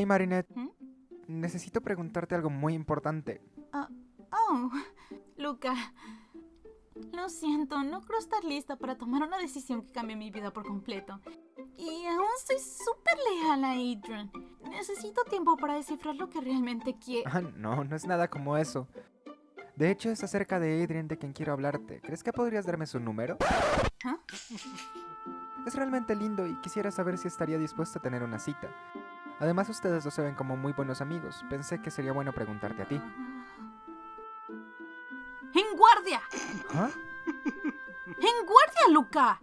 Hey Marinette, ¿Mm? necesito preguntarte algo muy importante. Oh, Luca. Lo siento, no creo estar lista para tomar una decisión que cambie mi vida por completo. Y aún soy súper leal a Adrian. Necesito tiempo para descifrar lo que realmente quiero. Ah, no, no es nada como eso. De hecho, es acerca de Adrian de quien quiero hablarte. ¿Crees que podrías darme su número? ¿Ah? Es realmente lindo y quisiera saber si estaría dispuesto a tener una cita. Además ustedes dos se ven como muy buenos amigos. Pensé que sería bueno preguntarte a ti. ¡En guardia! ¿Ah? ¡En guardia, Luca!